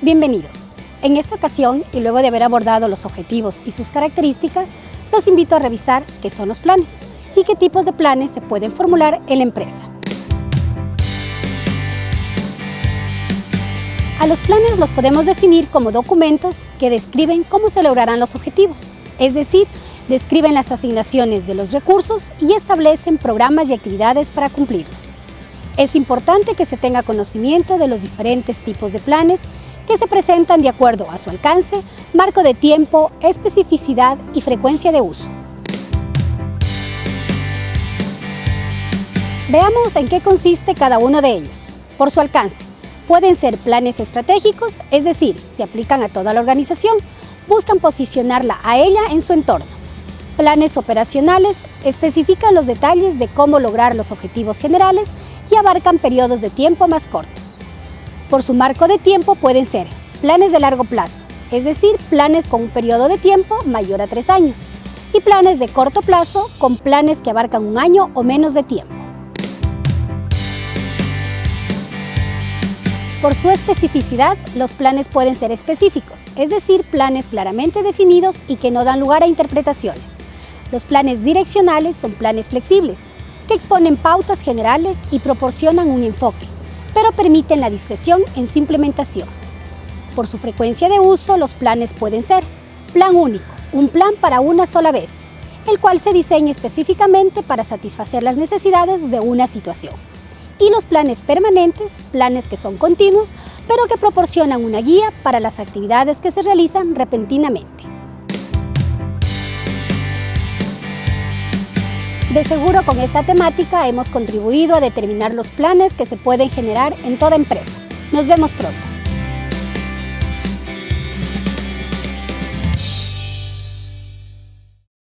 Bienvenidos. En esta ocasión, y luego de haber abordado los objetivos y sus características, los invito a revisar qué son los planes y qué tipos de planes se pueden formular en la empresa. A los planes los podemos definir como documentos que describen cómo se lograrán los objetivos, es decir, describen las asignaciones de los recursos y establecen programas y actividades para cumplirlos. Es importante que se tenga conocimiento de los diferentes tipos de planes que se presentan de acuerdo a su alcance, marco de tiempo, especificidad y frecuencia de uso. Veamos en qué consiste cada uno de ellos. Por su alcance, pueden ser planes estratégicos, es decir, se aplican a toda la organización, buscan posicionarla a ella en su entorno. Planes operacionales especifican los detalles de cómo lograr los objetivos generales y abarcan periodos de tiempo más cortos. Por su marco de tiempo pueden ser planes de largo plazo, es decir, planes con un periodo de tiempo mayor a tres años, y planes de corto plazo con planes que abarcan un año o menos de tiempo. Por su especificidad, los planes pueden ser específicos, es decir, planes claramente definidos y que no dan lugar a interpretaciones. Los planes direccionales son planes flexibles, que exponen pautas generales y proporcionan un enfoque, pero permiten la discreción en su implementación. Por su frecuencia de uso, los planes pueden ser plan único, un plan para una sola vez, el cual se diseña específicamente para satisfacer las necesidades de una situación. Y los planes permanentes, planes que son continuos, pero que proporcionan una guía para las actividades que se realizan repentinamente. De seguro con esta temática hemos contribuido a determinar los planes que se pueden generar en toda empresa. Nos vemos pronto.